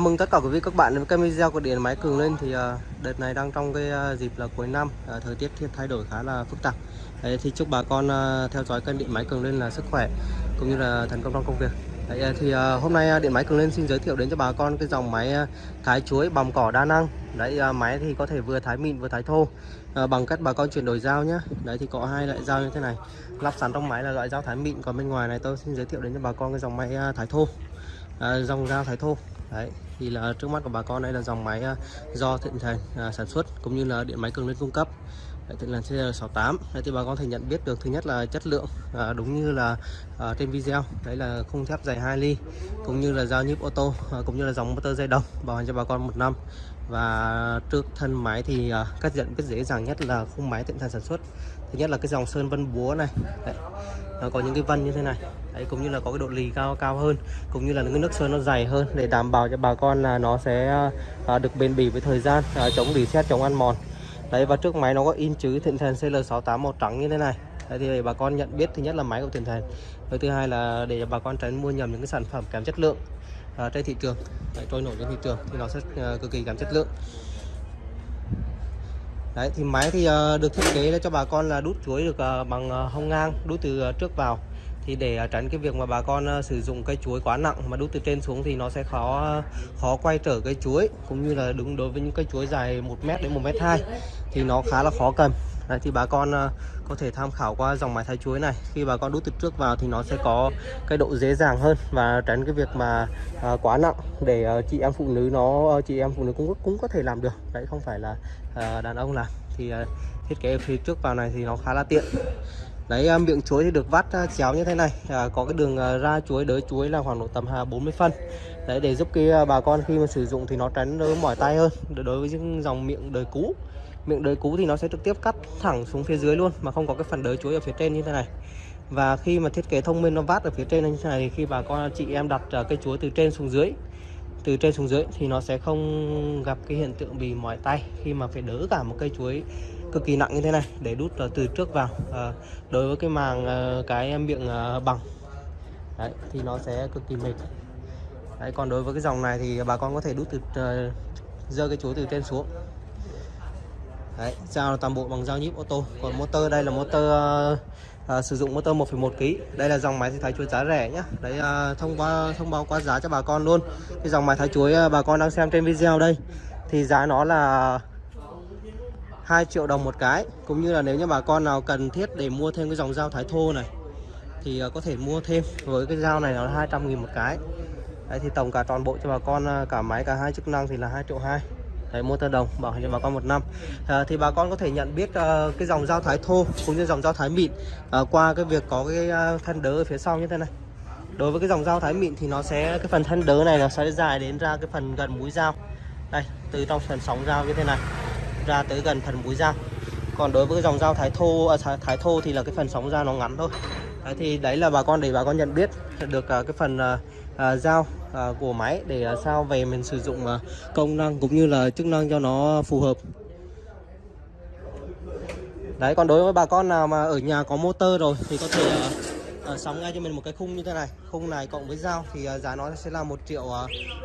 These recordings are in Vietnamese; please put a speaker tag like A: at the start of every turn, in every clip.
A: mừng tất cả quý vị các bạn đến với kênh video của điện máy cường lên. Thì ờ, đợt này đang trong cái ờ, dịp là cuối năm ờ, thời tiết thay đổi khá là phức tạp. Đấy, thì chúc bà con theo dõi kênh điện máy cường lên là sức khỏe cũng như là thành công trong công việc. Đấy, thì hôm nay điện máy cường lên xin giới thiệu đến cho bà con cái dòng máy thái chuối bằm cỏ đa năng. Đấy máy thì có thể vừa thái mịn vừa thái thô bằng cách bà con chuyển đổi dao nhé đấy thì có hai loại dao như thế này. Lắp sẵn trong máy là loại dao thái mịn còn bên ngoài này tôi xin giới thiệu đến cho bà con cái dòng máy thái thô. Dòng dao thái thô. Đấy thì là trước mắt của bà con đây là dòng máy à, do thịnh thành à, sản xuất cũng như là điện máy cường lên cung cấp. Đấy, Thành là CR68 Đấy, thì bà con thể nhận biết được thứ nhất là chất lượng à, đúng như là à, trên video. Đấy là khung thép dày 2 ly cũng như là dao nhíp ô tô à, cũng như là dòng motor dây đồng bảo hành cho bà con một năm. Và trước thân máy thì à, cách nhận biết dễ dàng nhất là khung máy thịnh thành sản xuất. Thứ nhất là cái dòng sơn vân búa này. Đấy, nó có những cái vân như thế này. Đấy cũng như là có cái độ lì cao cao hơn cũng như là những cái nước sơn nó dày hơn để đảm bảo cho bà con là nó sẽ à, được bền bỉ với thời gian à, chống reset chống ăn mòn. Đấy và trước máy nó có in chữ Thịnh Thần CL68 màu trắng như thế này. Đấy thì bà con nhận biết thứ nhất là máy của Thịnh Thần. Với thứ hai là để bà con tránh mua nhầm những cái sản phẩm kém chất lượng à, trên thị trường. Đấy, trôi nổi trên thị trường thì nó sẽ à, cực kỳ kém chất lượng. Đấy thì máy thì à, được thiết kế cho bà con là đút chuối được à, bằng à, hông ngang đút từ à, trước vào thì để à, tránh cái việc mà bà con à, sử dụng cây chuối quá nặng mà đút từ trên xuống thì nó sẽ khó à, khó quay trở cây chuối cũng như là đúng đối với những cây chuối dài 1 mét đến 1 mét 2 thì nó khá là khó cầm. Đấy, thì bà con có thể tham khảo qua dòng máy thái chuối này. Khi bà con đút từ trước vào thì nó sẽ có cái độ dễ dàng hơn và tránh cái việc mà à, quá nặng để à, chị em phụ nữ nó chị em phụ nữ cũng cũng có thể làm được. Đấy không phải là à, đàn ông làm. Thì à, thiết kế phía trước vào này thì nó khá là tiện đấy à, miệng chuối thì được vắt à, chéo như thế này. À, có cái đường à, ra chuối đới chuối là khoảng độ tầm 40 phân. Đấy để giúp cái bà con khi mà sử dụng thì nó tránh đỡ mỏi tay hơn. Đối với những dòng miệng đời cũ. Miệng đời cũ thì nó sẽ trực tiếp cắt thẳng xuống phía dưới luôn mà không có cái phần đới chuối ở phía trên như thế này. Và khi mà thiết kế thông minh nó vát ở phía trên như thế này thì khi bà con chị em đặt cây chuối từ trên xuống dưới từ trên xuống dưới thì nó sẽ không gặp cái hiện tượng bị mỏi tay khi mà phải đỡ cả một cây chuối cực kỳ nặng như thế này để đút ờ, từ trước vào à, đối với cái màng ờ, cái miệng bằng. Đấy, thì nó sẽ cực kỳ mệt. Đấy, còn đối với cái dòng này thì bà con có thể đút từ dơ cái chuối từ trên xuống. Đấy dao toàn bộ bằng dao nhíp ô tô. Còn motor đây là motor à, sử dụng motor 1,1 kg đây là dòng máy thái chuối giá rẻ nhá. Đấy à, thông qua thông báo qua giá cho bà con luôn. Cái dòng máy thái chuối bà con đang xem trên video đây thì giá nó là 2 triệu đồng một cái. Cũng như là nếu như bà con nào cần thiết để mua thêm cái dòng dao thái thô này thì ờ, có thể mua thêm. Với cái dao này nó là 200 nghìn một cái. Đấy thì tổng cả toàn bộ cho bà con ờ, cả máy cả hai chức năng thì là 2 triệu 2 Đấy, motor đồng bảo hành cho bà con một năm. À, thì bà con có thể nhận biết uh, cái dòng dao thái thô cũng như dòng dao thái mịn uh, qua cái việc có cái uh, thân đỡ ở phía sau như thế này. Đối với cái dòng dao thái mịn thì nó sẽ cái phần thân đỡ này nó sẽ dài đến ra cái phần gần mũi dao. Đây từ trong phần sóng dao như thế này ra tới gần phần mũi dao còn đối với cái dòng dao thái thô à, thái thô thì là cái phần sóng dao nó ngắn thôi. Đấy, thì đấy là bà con để bà con nhận biết được à, cái phần à, à, dao của máy để uh, sao về mình sử dụng công năng cũng như là chức năng cho nó phù hợp. Đấy còn đối với bà con nào mà ở nhà có motor rồi thì có thể sóng sắm ngay cho mình một cái khung như thế này. Khung này cộng với dao thì giá nó sẽ là một triệu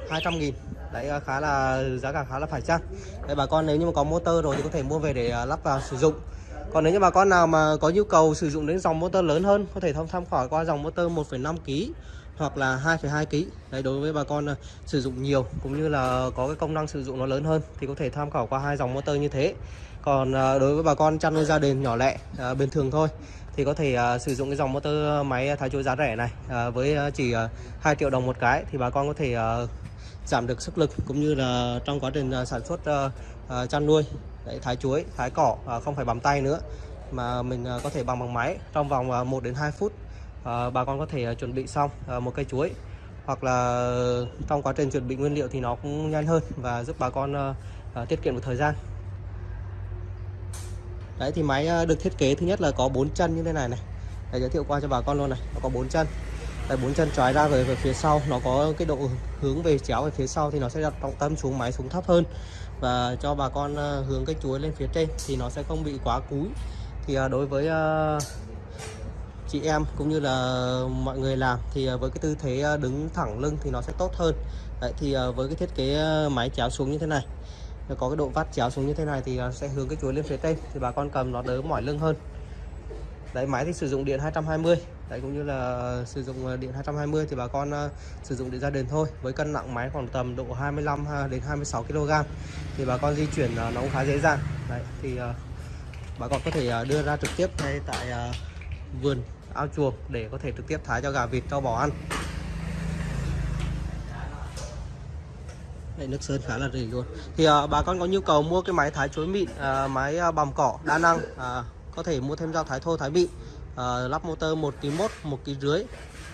A: hai trăm nghìn đấy khá là giá cả khá là phải chăng? Đấy bà con nếu như mà có motor rồi thì có thể mua về để à, lắp vào sử dụng. Còn nếu như bà con nào mà có nhu cầu sử dụng đến dòng motor lớn hơn có thể tham tham khảo qua dòng motor 1,5 kg hoặc là 2,2 kg đấy đối với bà con uh, sử dụng nhiều cũng như là có cái công năng sử dụng nó lớn hơn thì có thể tham khảo qua hai dòng motor như thế. Còn uh, đối với bà con chăn nuôi gia đình nhỏ lẻ uh, bình thường thôi thì có thể uh, sử dụng cái dòng motor máy thái chuối giá rẻ này uh, với uh, chỉ uh, 2 triệu đồng một cái thì bà con có thể uh, giảm được sức lực cũng như là trong quá trình à, sản xuất uh, uh, chăn nuôi đấy, thái chuối thái cỏ uh, không phải bằng tay nữa mà mình uh, có thể bằng bằng máy trong vòng uh, 1 đến 2 phút ờ, bà con có thể uh, chuẩn bị xong uh, một cây chuối. Hoặc là trong quá trình chuẩn bị nguyên liệu thì nó cũng nhanh hơn và giúp bà con uh, uh, tiết kiệm được thời gian. Đấy thì máy uh, được thiết kế thứ nhất là có bốn chân như thế này này. Để giới thiệu qua cho bà con luôn này nó có bốn chân đây bốn chân trái ra về, về phía sau. Nó có cái độ hướng về chéo về phía sau thì nó sẽ đặt trọng tâm xuống máy xuống thấp hơn. Và cho bà con uh, hướng cái chuối lên phía trên thì nó sẽ không bị quá cúi. Thì uh, đối với uh, chị em cũng như là mọi người làm thì với cái tư thế đứng thẳng lưng thì nó sẽ tốt hơn. Đấy, thì với cái thiết kế máy chéo xuống như thế này nó có cái độ vắt chéo xuống như thế này thì sẽ hướng cái chuối lên phía trên thì bà con cầm nó đỡ mỏi lưng hơn. Đấy máy thì sử dụng điện 220 đấy cũng như là sử dụng ờ, điện 220 thì bà con ờ, sử dụng điện gia đình thôi. Với cân nặng máy khoảng tầm độ 25 à, đến 26 kg thì bà con di chuyển ờ, nó cũng khá dễ dàng. Đấy thì bà con có thể đưa ra trực tiếp ngay tại vườn ao chuồng để có thể trực tiếp thái cho gà vịt cho bò ăn. Đây, nước sơn khá là rỉ luôn. Thì à, bà con có nhu cầu mua cái máy thái chuối mịn à, máy bằm cỏ đa năng à, có thể mua thêm dao thái thô thái mịn à, lắp motor 1 kg 1 1 kg rưỡi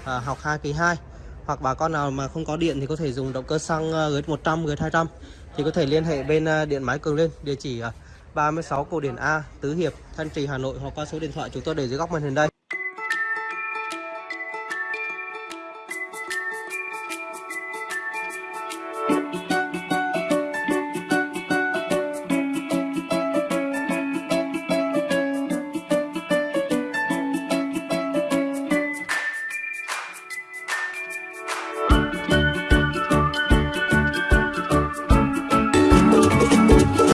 A: à, học 2 kg 2 hoặc bà con nào mà không có điện thì có thể dùng động cơ xăng gửi 100 gửi 200 thì có thể liên hệ bên ờ, điện máy Cường Lên địa chỉ ờ, 36 Cổ Điển A Tứ Hiệp Thanh Trì Hà Nội hoặc qua số điện thoại chúng tôi để dưới góc màn hình đây.